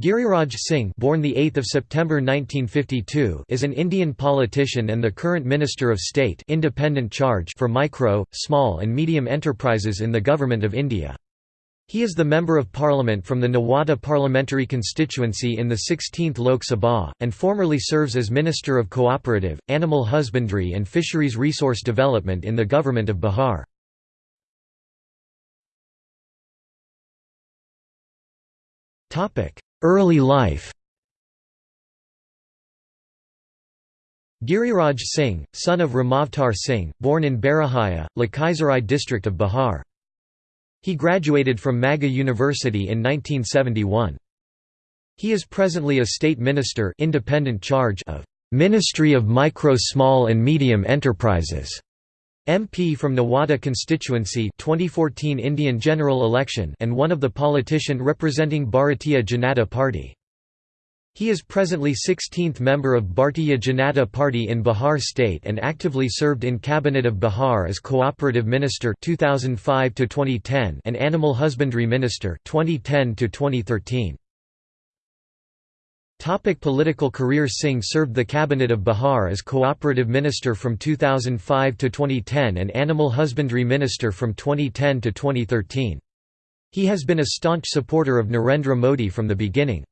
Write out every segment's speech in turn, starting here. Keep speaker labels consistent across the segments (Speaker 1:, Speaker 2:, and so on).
Speaker 1: Giriraj Singh born the 8th of September 1952 is an Indian politician and the current Minister of State independent charge for micro, small and medium enterprises in the Government of India. He is the Member of Parliament from the Nawada parliamentary constituency in the 16th Lok Sabha, and formerly serves as Minister of Cooperative, Animal Husbandry and Fisheries Resource Development in the Government of Bihar. Early life Giriraj Singh, son of Ramavtar Singh, born in Barahaya, Lakhisarai district of Bihar. He graduated from Magadh University in 1971. He is presently a state minister independent charge of Ministry of Micro Small and Medium Enterprises MP from Nawada constituency 2014 Indian general election and one of the politician representing Bharatiya Janata Party. He is presently 16th member of Bharatiya Janata Party in Bihar state and actively served in Cabinet of Bihar as Cooperative Minister 2005 and Animal Husbandry Minister 2010 -2013. Topic political career Singh served the Cabinet of Bihar as Cooperative Minister from 2005 to 2010 and Animal Husbandry Minister from 2010 to 2013. He has been a staunch supporter of Narendra Modi from the beginning.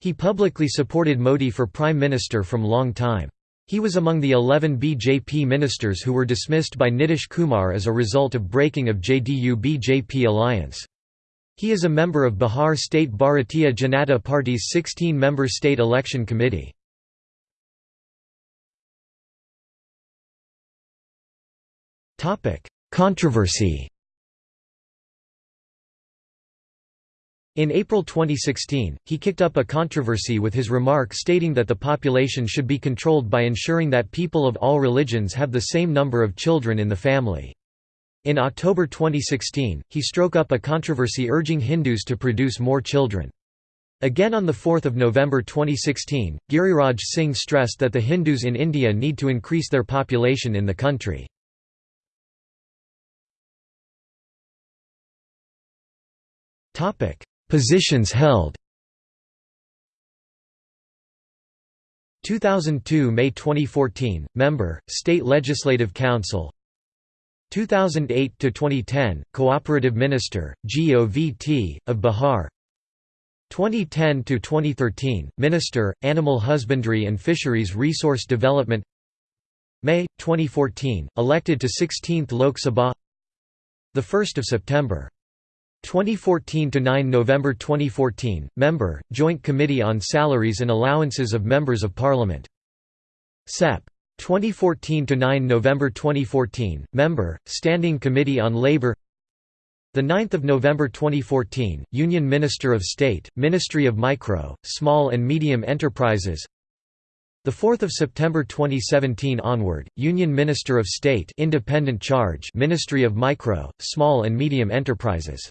Speaker 1: He publicly supported Modi for Prime Minister from long time. He was among the 11 BJP ministers who were dismissed by Nitish Kumar as a result of breaking of JDU-BJP alliance. He is a member of Bihar State Bharatiya Janata Party's 16-member state election committee. Controversy In April 2016, he kicked up a controversy with his remark stating that the population should be controlled by ensuring that people of all religions have the same number of children in the family. In October 2016, he struck up a controversy urging Hindus to produce more children. Again on 4 November 2016, Giriraj Singh stressed that the Hindus in India need to increase their population in the country. Positions held 2002 May 2014, Member, State Legislative Council 2008 to 2010 Cooperative Minister GOVT of Bihar. 2010 to 2013 Minister Animal Husbandry and Fisheries Resource Development. May 2014 elected to 16th Lok Sabha. The 1st of September. 2014 to 9 November 2014 member Joint Committee on Salaries and Allowances of Members of Parliament. SEP 2014 to 9 November 2014 member Standing Committee on Labor. The 9th of November 2014 Union Minister of State Ministry of Micro Small and Medium Enterprises. The 4th of September 2017 onward Union Minister of State Independent Charge Ministry of Micro Small and Medium Enterprises